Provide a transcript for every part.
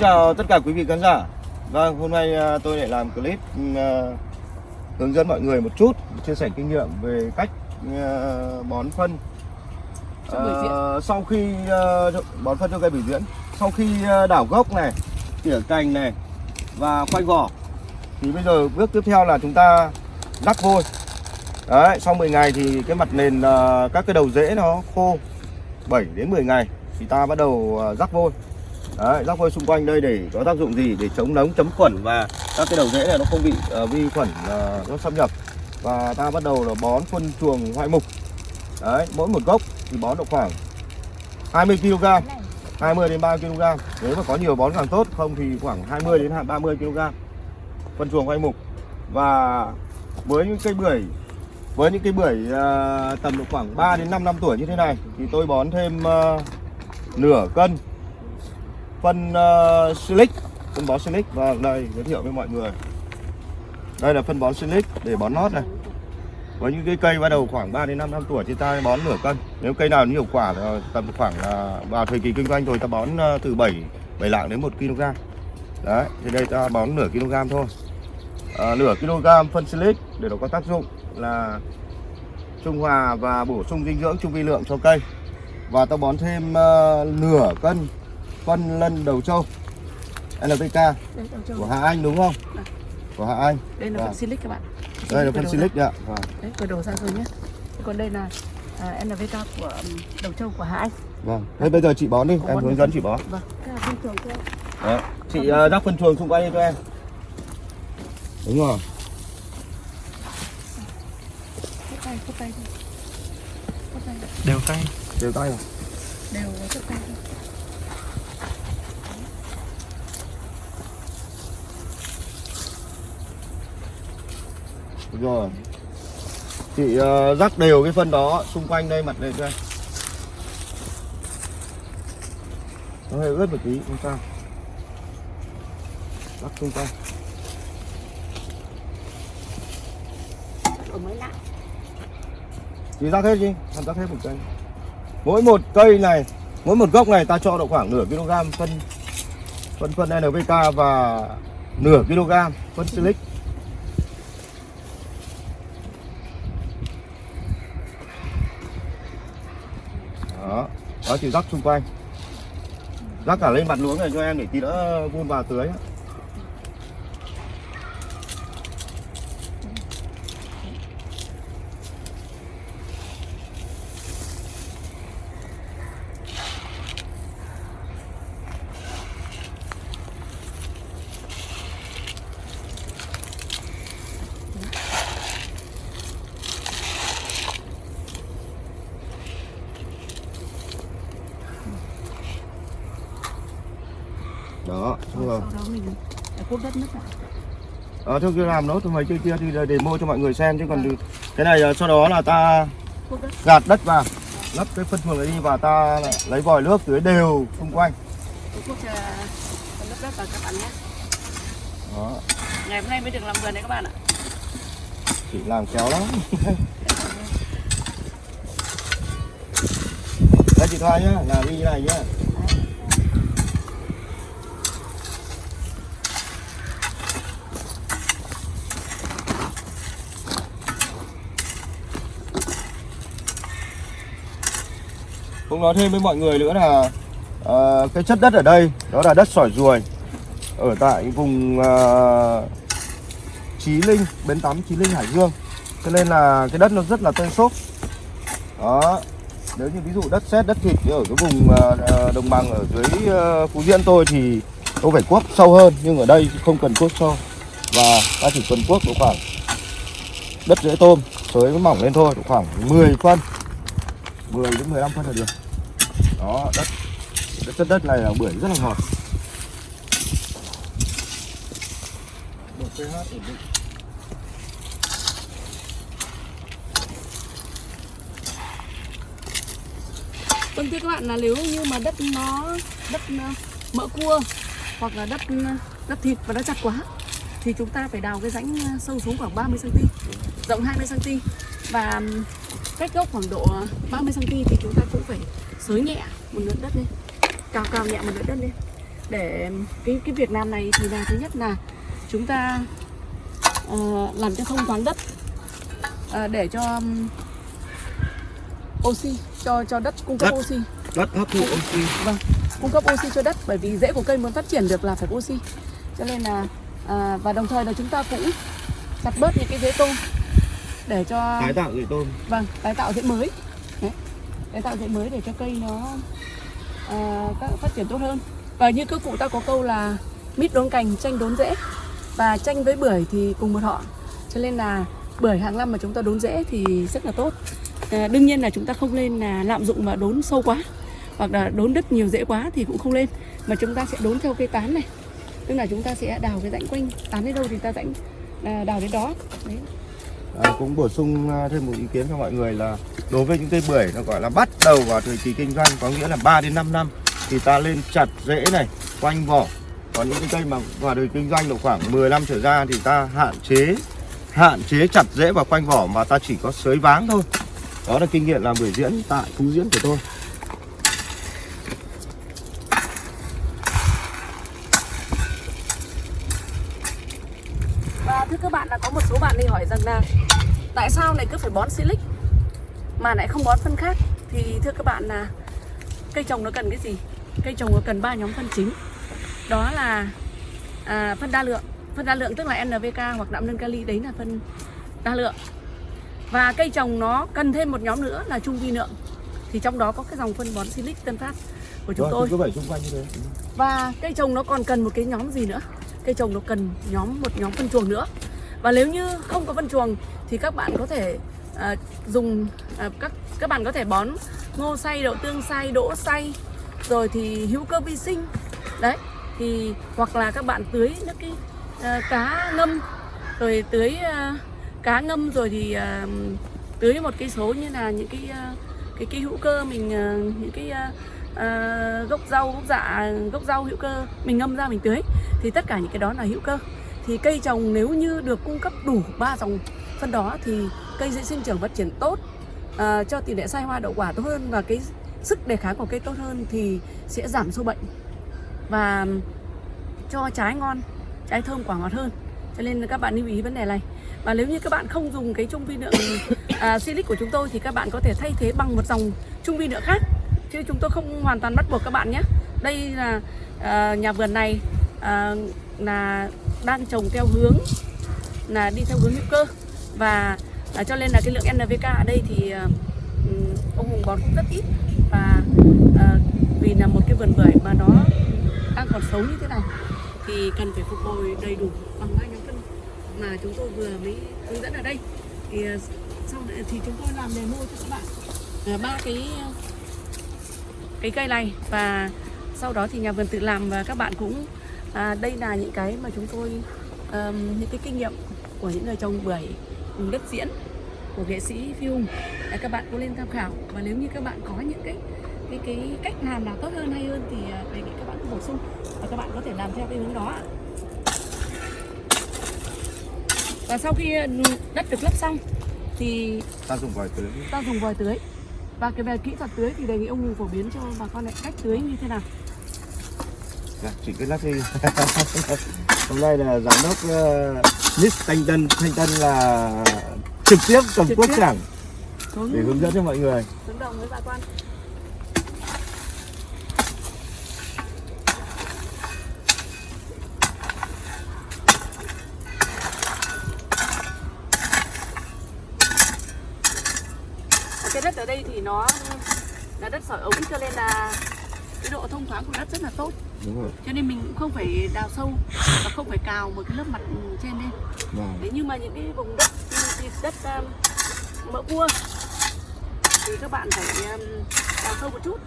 chào tất cả quý vị khán giả. Vâng, hôm nay à, tôi lại làm clip à, hướng dẫn mọi người một chút chia sẻ kinh nghiệm về cách à, bón phân. À, sau khi bón phân cho cây bưởi diễn sau khi đảo gốc này tỉa cành này và khoanh vỏ thì bây giờ bước tiếp theo là chúng ta rắc vôi. Đấy sau 10 ngày thì cái mặt nền các cái đầu rễ nó khô 7 đến 10 ngày thì ta bắt đầu rắc vôi Đấy, rắc vôi xung quanh đây để có tác dụng gì? Để chống nóng chấm khuẩn và các cái đầu rễ này nó không bị uh, vi khuẩn uh, nó xâm nhập. Và ta bắt đầu là bón phân chuồng hoại mục. Đấy mỗi một gốc thì bón được khoảng 20 kg 20 đến 30 kg nếu mà có nhiều bón càng tốt không thì khoảng 20 đến 30 kg phân chuồng hoại mục. Và với những cây bưởi với những cây bưởi uh, tầm độ khoảng 3 đến 5 năm tuổi như thế này thì tôi bón thêm uh, nửa cân phân uh, silic phân bón silic. Và đây giới thiệu với mọi người. Đây là phân bón silic để bón lót này. Với những cái cây bắt đầu khoảng 3 đến 5 năm tuổi thì ta bón nửa cân. Nếu cây nào nhiều quả thì tầm khoảng là vào thời kỳ kinh doanh rồi ta bón ờ, từ 7 7 lạng đến 1 kg. Đấy thì đây ta bón nửa kg thôi. À, nửa kg phân silic để nó có tác dụng là trung hòa và bổ sung dinh dưỡng trung vi lượng cho cây. Và ta bón thêm uh, nửa cân phân lân đầu trâu Đây, trâu. của Hà Anh đúng không? Vâng. Của Hà Anh. Đây là Vâng. phân silic các bạn. Đây là Cởi phân silic ạ. Vâng. Đấy, cởi đầu ra rồi nhé. Còn đây là à, NVK của um, đầu trâu của Hà Anh. Vâng. Thế bây giờ chị bón đi, Có em hướng dẫn chị bón. Vâng. Cái là phân chuồng cho Đấy. Chị ờ, rắc phân chuồng xung quanh đi cho em. Đúng rồi. tay, tay tay, đều tay Đều tay rồi. đều vào phút tay thôi. Đúng rồi. Chị ờ, rắc đều cái phân đó xung quanh đây mặt này cho em. Nó hơi ướt một tí, không sao. Rắc xung quanh. Chị rắc hết đi, em rắc hết một cây. Mỗi một cây này, mỗi một gốc này ta cho độ khoảng nửa kg phân phân phân NPK và nửa kg phân silic. Đó, đó chị rắc xung quanh. Rắc cả lên mặt luống này cho em để tí nữa vun vào tưới. Đó, xong rồi. Sau đó mình phải cốt đất nước lại. Ờ, thôi cứ làm nốt mấy cây kia thì để demo cho mọi người xem chứ còn cái này ờ, sau đó là ta gạt đất vào lấp cái phân chuồng ấy đi và ta lấy vòi nước tưới đều xung quanh nhé. đó Ngày hôm nay mới được làm vườn đấy các bạn ạ. chị làm kéo lắm đây chị thoa nhá làm đi như này nhá cũng nói thêm với mọi người nữa là ờ, cái chất đất ở đây đó là đất sỏi ruồi ở tại vùng ờ, Chí Linh, bến tắm Chí Linh Hải Dương. Cho nên là cái đất nó rất là tơi xốp. Đó Nếu như ví dụ đất sét, đất thịt ở cái vùng ờ, ờ đồng bằng ở dưới ờ, Phú Diễn tôi thì tôi phải cuốc sâu hơn Nhưng ở đây không cần cuốc sâu. Và ta chỉ cần cuốc độ khoảng đất rễ tôm Sới mỏng lên thôi, độ khoảng 10 phân. 10 đến 15 phân là được. Đó, đất. Đất chất đất này là bưởi rất là ngọt. Độ pH ổn định. Vâng thưa các bạn là nếu như mà đất nó đất ờ, mỡ cua hoặc là đất ờ, đất thịt và nó chặt quá thì chúng ta phải đào cái rãnh ờ, sâu xuống khoảng 30 cm, rộng 20 cm và cách gốc khoảng độ 30 cm thì chúng ta cũng phải xới nhẹ một lượt đất lên, cào cào nhẹ một lượt đất lên. Để cái cái việc làm này thì là thứ nhất là chúng ta ờ, làm cho thông thoáng đất ờ, để cho um, oxy cho cho đất cung cấp Đất. oxy. Đất hấp thụ oxy. vâng cung cấp oxy cho đất bởi vì rễ của cây muốn phát triển được là phải oxy. Cho nên là à, và đồng thời là chúng ta cũng chặt bớt những cái rễ tôm để cho tái tạo rễ tôm. Vâng tái tạo rễ mới. Đấy. tái tạo rễ mới để cho cây nó à, các phát triển tốt hơn. Và như các cụ ta có câu là mít đốn cành tranh đốn rễ và tranh với bưởi thì cùng một họ. Cho nên là bưởi hàng năm mà chúng ta đốn rễ thì rất là tốt. À, đương nhiên là chúng ta không nên là lạm dụng và đốn sâu quá hoặc là đốn đất nhiều rễ quá thì cũng không lên mà chúng ta sẽ đốn theo cây tán này. Tức là chúng ta sẽ đào cái rãnh quanh. Tán đến đâu thì ta rãnh à, đào đến đó. Đấy à, cũng bổ sung ờ, thêm một ý kiến cho mọi người là đối với những cây bưởi nó gọi là bắt đầu vào thời kỳ kinh doanh có nghĩa là 3 đến 5 năm thì ta lên chặt rễ này quanh vỏ. Còn những cái cây mà vào đời kinh doanh độ khoảng 10 năm trở ra thì ta hạn chế hạn chế chặt rễ vào quanh vỏ mà ta chỉ có sới váng thôi. Đó là kinh nghiệm làm bưởi diễn tại phú diễn của tôi Và thưa các bạn là có một số bạn đi hỏi rằng là tại sao lại cứ phải bón silic mà lại không bón phân khác thì thưa các bạn là cây trồng nó cần cái gì? Cây trồng nó cần ba nhóm phân chính. Đó là à, phân đa lượng, phân đa lượng tức là NPK hoặc đạm nâng kali đấy là phân đa lượng. Và cây trồng nó cần thêm một nhóm nữa là trung vi lượng. Thì trong đó có cái dòng phân bón silic Tân Phát của chúng tôi. như thế Và cây trồng nó còn cần một cái nhóm gì nữa? Cây trồng nó cần nhóm một nhóm phân chuồng nữa. Và nếu như không có phân chuồng thì các bạn có thể à, dùng à, các các bạn có thể bón ngô xay, đậu tương xay, đỗ xay, rồi thì hữu cơ vi sinh. Đấy. Thì hoặc là các bạn tưới nước cái à, cá ngâm rồi tưới à, cá ngâm rồi thì à, tưới một cái số như là những cái à, cái cái hữu cơ mình à, những cái à, à, gốc rau gốc dạ gốc rau hữu cơ mình ngâm ra mình tưới thì tất cả những cái đó là hữu cơ thì cây trồng nếu như được cung cấp đủ ba dòng phân đó thì cây sẽ sinh trưởng phát triển tốt à, cho tỷ lệ sai hoa đậu quả tốt hơn và cái sức đề kháng của cây tốt hơn thì sẽ giảm sâu bệnh và cho trái ngon trái thơm quả ngọt hơn. Cho nên các bạn lưu ý vấn đề này. Và nếu như các bạn không dùng cái trung vi lượng à, silic của chúng tôi thì các bạn có thể thay thế bằng một dòng trung vi lượng khác. Chứ chúng tôi không hoàn toàn bắt buộc các bạn nhé. Đây là à, nhà vườn này à, là đang trồng theo hướng là đi theo hướng hữu cơ. Và à, cho nên là cái lượng NPK ở đây thì à, ông Hùng bón cũng rất ít. Và à, vì là một cái vườn bưởi mà nó đang còn xấu như thế này thì cần phải phục hồi đầy đủ bằng ba nhóm phân mà chúng tôi vừa mới hướng dẫn ở đây. Thì à, sau này thì chúng tôi làm demo cho các bạn. Ba cái cái cây này và sau đó thì nhà vườn tự làm và các bạn cũng à, đây là những cái mà chúng tôi ờm, những cái kinh nghiệm của những người trồng bưởi vùng đất diễn của nghệ sĩ Phi Hùng. Để các bạn có lên tham khảo. Và nếu như các bạn có những cái cái cái cách làm nào tốt hơn hay hơn thì à, đề nghị các bạn bổ sung và các bạn có thể làm theo cái hướng đó ạ. và sau khi ừ, đất được lấp xong thì ta dùng vòi tưới. ta dùng vòi tưới. Và cái về kỹ thuật tưới thì đề nghị ông phổ biến cho bà con lại cách tưới như thế nào chị cứ lắc đi. Hôm nay là giám đốc uh, Miss Thanh Tân. Thanh Tân là trực tiếp cầm Trực quốc tiếp. chẳng để hướng dẫn cho mọi người. Hướng đồng với bà con. Cái đất ở đây thì nó là đất sỏi ống cho nên là cái độ thông thoáng của đất rất là tốt đúng rồi. Cho nên mình cũng không phải đào sâu và không phải cào một cái lớp mặt trên lên. Vâng. Đấy, nhưng mà những cái vùng đất như đất um, mỡ cua thì các bạn phải um, đào sâu một chút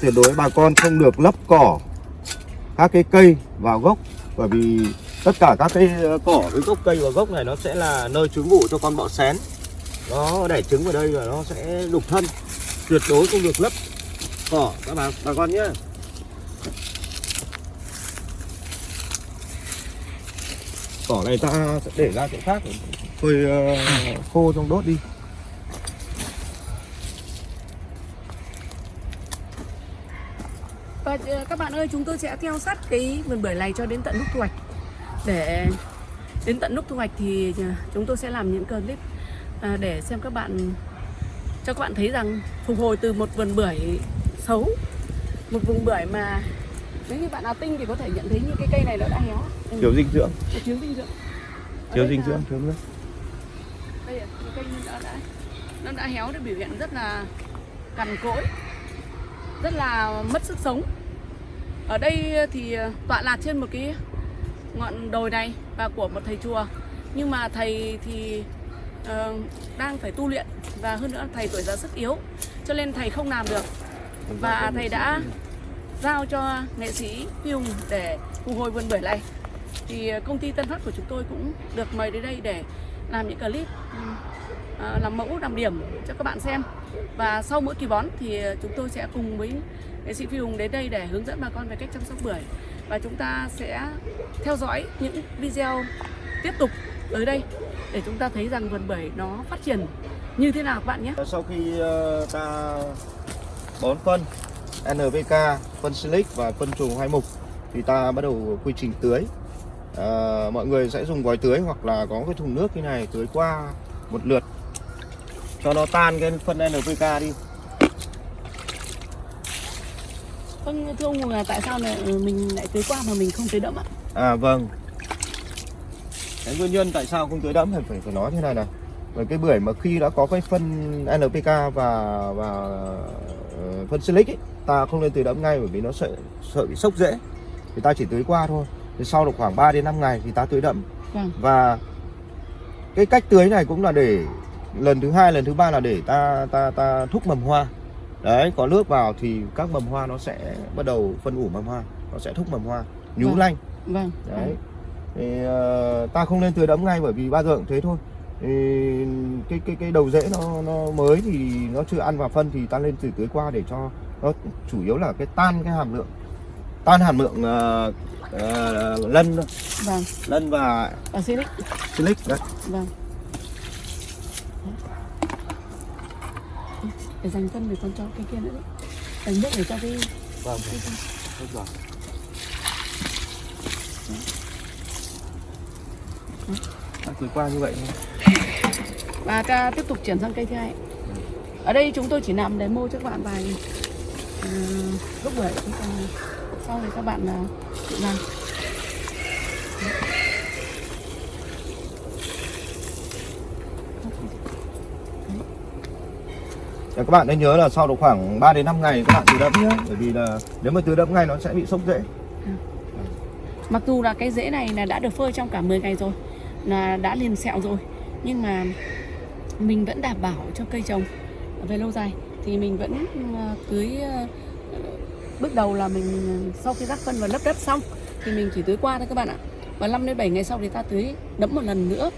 Tuyệt đối bà con không được lấp cỏ các cái cây vào gốc, bởi vì tất cả các cái ờ, cỏ với gốc cây và gốc này nó sẽ là nơi trú ngụ cho con bọ xén. Nó đẻ trứng vào đây và nó sẽ đục thân, tuyệt đối không được lấp cỏ. Các bà bà con nhé. Cỏ này ta sẽ để ra chỗ khác để phơi ờ, khô trong đốt đi Và ờ, các bạn ơi, chúng tôi sẽ theo sát cái vườn bưởi này cho đến tận lúc thu hoạch. Để đến tận lúc thu hoạch thì ờ, chúng tôi sẽ làm những clip ờ, để xem các bạn cho các bạn thấy rằng phục hồi từ một vườn bưởi xấu, một vùng bưởi mà nếu như bạn nào tinh thì có thể nhận thấy như cái cây này nó đã héo, ừ, thiếu dinh dưỡng. Thiếu dinh dưỡng. Thiếu dinh dưỡng thiếu nước. Đây là cái cây nó đã nó đã héo nó biểu hiện rất là cằn cỗi rất là mất sức sống ở đây thì ờ, tọa lạc trên một cái ngọn đồi này và của một thầy chùa. Nhưng mà thầy thì uh, đang phải tu luyện và hơn nữa thầy tuổi già sức yếu cho nên thầy không làm được. Và thầy đã giao cho nghệ sĩ Phi Hùng để phục hồi vườn bưởi này. Thì ờ, công ty Tân Phát của chúng tôi cũng được mời đến đây để làm những clip uh, làm mẫu làm điểm cho các bạn xem và sau mỗi kỳ bón thì ờ, chúng tôi sẽ cùng với nghệ sĩ Phi Hùng đến đây để hướng dẫn bà con về cách chăm sóc bưởi. Và chúng ta sẽ theo dõi những video tiếp tục tới đây để chúng ta thấy rằng vườn bưởi nó phát triển như thế nào các bạn nhé. Sau khi ờ, ta bón phân NPK phân silic và phân trùng hai mục thì ta bắt đầu quy trình tưới. À, mọi người sẽ dùng vòi tưới hoặc là có cái thùng nước như này tưới qua một lượt cho nó tan cái phân NPK đi. Vâng, thưa ông là tại sao lại ừ, mình lại tưới qua mà mình không tưới đẫm ạ? À vâng. Cái nguyên nhân tại sao không tưới đẫm thì phải phải nói thế này này. Bởi cái bưởi mà khi đã có cái phân NPK và và ờ, phân silic ấy, ta không nên tưới đẫm ngay bởi vì nó sợ sợ bị sốc rễ thì ta chỉ tưới qua thôi. Thì sau được khoảng 3 đến 5 ngày thì ta tưới đẫm. Vâng, và cái cách tưới này cũng là để lần thứ hai lần thứ ba là để ta ta ta thúc mầm hoa. Đấy có nước vào thì các mầm hoa nó sẽ bắt đầu phân ủ mầm hoa nó sẽ thúc mầm hoa nhú Vâng. lanh. Vâng, đấy. Thì ờ, ta không nên tưới đẫm ngay bởi vì bao giờ cũng thế thôi. Thì cái cái cái đầu rễ nó nó mới thì nó chưa ăn vào phân thì ta lên từ tưới qua để cho nó chủ yếu là cái tan cái hàm lượng tan hàm lượng ờ, ờ, lân vâng, lân và Silic, silic đấy. Vâng. Để dành phân để con cho cái kia nữa đấy. Dành nước để cho cái vâng cái- cái- Tốt rồi. Ta tưới qua như vậy thôi và ta tiếp tục chuyển sang cây thứ hai. Ở đây chúng tôi chỉ làm demo cho các bạn vài uh, chứ còn sau thì các bạn uh, tự làm. Và các bạn nên nhớ là sau độ khoảng 3 đến 5 ngày các bạn tưới đẫm nhé bởi vì là nếu mà tưới đẫm ngay nó sẽ bị sốc rễ Mặc dù là cái rễ này là đã được phơi trong cả 10 ngày rồi, là đã liền sẹo rồi, nhưng mà mình vẫn đảm bảo cho cây trồng về lâu dài. Thì mình vẫn ờ, tưới ờ, bước đầu là mình ờ, sau khi rắc phân và lấp đất xong thì mình chỉ tưới qua thôi các bạn ạ. Và 5 đến 7 ngày sau thì ta tưới đẫm một lần nữa.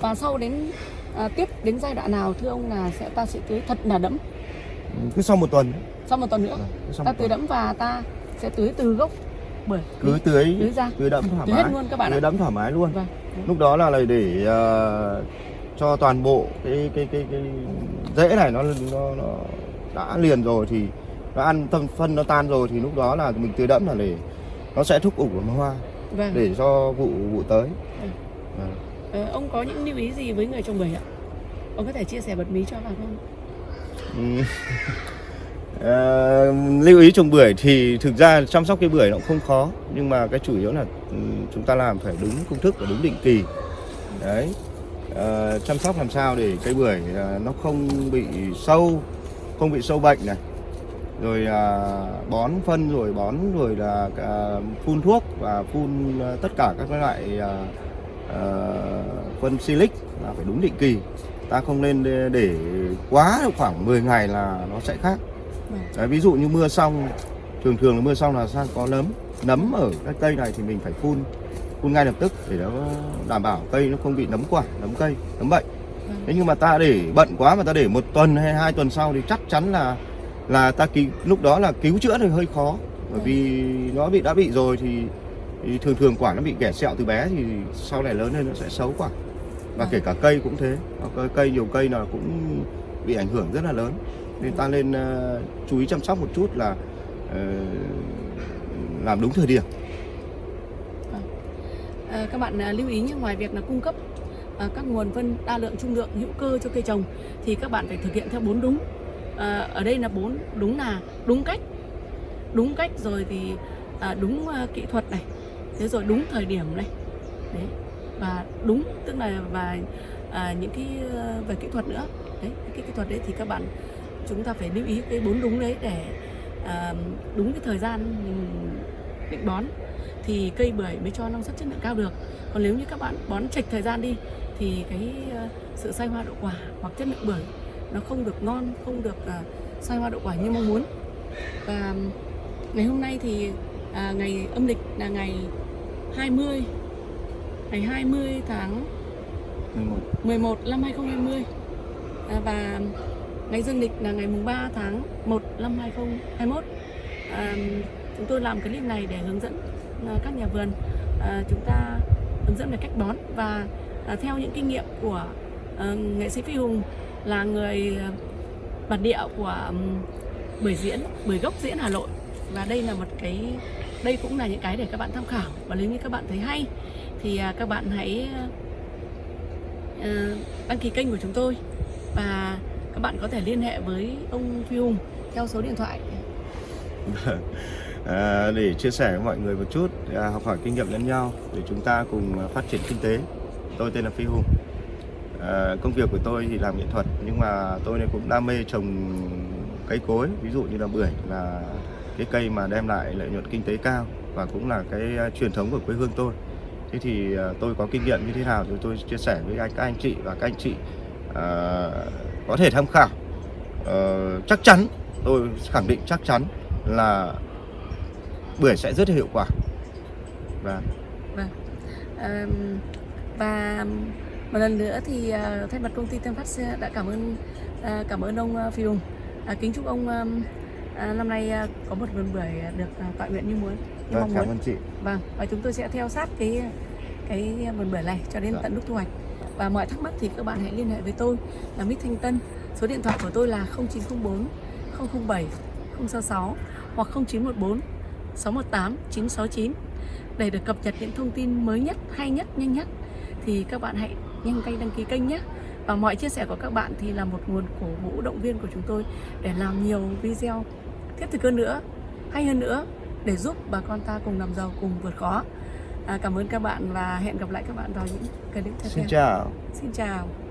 Và sau đến à, tiếp đến giai đoạn nào thưa ông là sẽ ta sẽ tưới thật là đẫm? Cứ sau một tuần. Sau một tuần nữa? Sau ta tưới đẫm và ta sẽ tưới từ gốc bưởi cứ tưới tưới ra. tưới đẫm thoải tưới hết mái. luôn các bạn tưới đẫm thoải mái luôn. Vâng. Lúc đó là để ờ, cho toàn bộ cái cái cái cái rễ này nó nó nó đã liền rồi thì nó ăn tâm phân nó tan rồi thì lúc đó là mình tưới đẫm là để nó sẽ thúc ủ hoa vâng. để cho vụ vụ tới. Vâng. Ờ, ông có những lưu ý gì với người trồng bưởi ạ? Ông có thể chia sẻ bật mí cho bà không? Ừ. Lưu ý trồng bưởi thì thực ra chăm sóc cây bưởi nó cũng không khó nhưng mà cái chủ yếu là ừ, chúng ta làm phải đúng công thức và đúng định kỳ đấy Ờ, chăm sóc làm sao để cây bưởi à, nó không bị sâu không bị sâu bệnh này rồi à, bón phân rồi bón rồi là à, phun thuốc và phun ờ, tất cả các loại à, phân silic là phải đúng định kỳ ta không nên để, để quá khoảng 10 ngày là nó sẽ khác Vâng. Đấy, ví dụ như mưa xong thường thường là mưa xong là sang có nấm nấm ở cái cây này thì mình phải phun phun ngay lập tức để nó đảm bảo cây nó không bị nấm quả nấm cây nấm bệnh Vâng. thế nhưng mà ta để bận quá mà ta để một tuần hay hai tuần sau thì chắc chắn là là ta cứu lúc đó là cứu chữa thì hơi khó bởi Vâng. vì nó bị đã bị rồi thì, thì thường thường quả nó bị ghẻ sẹo từ bé thì sau này lớn lên nó sẽ xấu quả. Và kể cả cây cũng thế. Cây, cây nhiều cây nào cũng bị ảnh hưởng rất là lớn. Nên ta nên uh, chú ý chăm sóc một chút là uh, làm đúng thời điểm. À, các bạn à, lưu ý nhé ngoài việc là cung cấp à, các nguồn phân đa lượng trung lượng hữu cơ cho cây trồng thì các bạn phải thực hiện theo bốn đúng. À, ở đây là bốn đúng là đúng cách. Đúng cách rồi thì à, đúng à, kỹ thuật này thế rồi đúng thời điểm này. Đấy và đúng tức là và à, những cái ờ, về kỹ thuật nữa. Đấy cái kỹ thuật đấy thì các bạn chúng ta phải lưu ý cái bốn đúng đấy để à, đúng cái thời gian mình định bón. Thì cây bưởi mới cho năng suất chất lượng cao được. Còn nếu như các bạn bón chệch thời gian đi thì cái ờ, sự sai hoa đậu quả hoặc chất lượng bưởi nó không được ngon không được ờ, sai hoa đậu quả như mong muốn. Và ngày hôm nay thì à, ngày âm lịch là ngày 20 ngày 20 tháng 11 11 năm 2020 à, và ngày dương lịch là ngày mùng 3 tháng 1 năm 2021 à, chúng tôi làm clip này để hướng dẫn à, các nhà vườn à, chúng ta hướng dẫn về cách bón. Và à, theo những kinh nghiệm của à, nghệ sĩ Phi Hùng là người à, bản địa của bưởi diễn bưởi gốc diễn Hà Nội. Và đây là một cái đây cũng là những cái để các bạn tham khảo. Và nếu như các bạn thấy hay thì à, các bạn hãy à, à, đăng ký kênh của chúng tôi. Và các bạn có thể liên hệ với ông Phi Hùng theo số điện thoại. À, để chia sẻ với mọi người một chút à, học hỏi kinh nghiệm lẫn nhau để chúng ta cùng phát triển kinh tế. Tôi tên là Phi Hùng. À, công việc của tôi thì làm nghệ thuật nhưng mà tôi cũng đam mê trồng cây cối ví dụ như là bưởi là cái cây mà đem lại lợi nhuận kinh tế cao và cũng là cái à, truyền thống của quê hương tôi. Thế thì à, tôi có kinh nghiệm như thế nào thì tôi chia sẻ với anh các anh chị và các anh chị à, có thể tham khảo. À, chắc chắn tôi khẳng định chắc chắn là bưởi sẽ rất hiệu quả. Và À, và một lần nữa thì à, thay mặt công ty Tân Phát đã cảm ơn cảm ơn ông Phi Hùng. Kính chúc ông à, năm nay à, có một vườn bưởi được à, tọa nguyện như muốn như vâng, mong cảm muốn ơn chị Vâng, và chúng tôi sẽ theo sát cái cái vườn bưởi này cho đến Dạ. tận lúc thu hoạch. Và mọi thắc mắc thì các bạn hãy liên hệ với tôi là Mít Thanh Tân. Số điện thoại của tôi là 0904 007 066 hoặc 0914 618 969 để được cập nhật những thông tin mới nhất, hay nhất, nhanh nhất thì các bạn hãy nhanh tay đăng ký kênh nhé. Và mọi chia sẻ của các bạn thì là một nguồn cổ vũ động viên của chúng tôi để làm nhiều video thiết thực hơn nữa, hay hơn nữa để giúp bà con ta cùng làm giàu cùng vượt khó. À, cảm ơn các bạn và hẹn gặp lại các bạn vào những clip tiếp theo. xin chào Xin chào.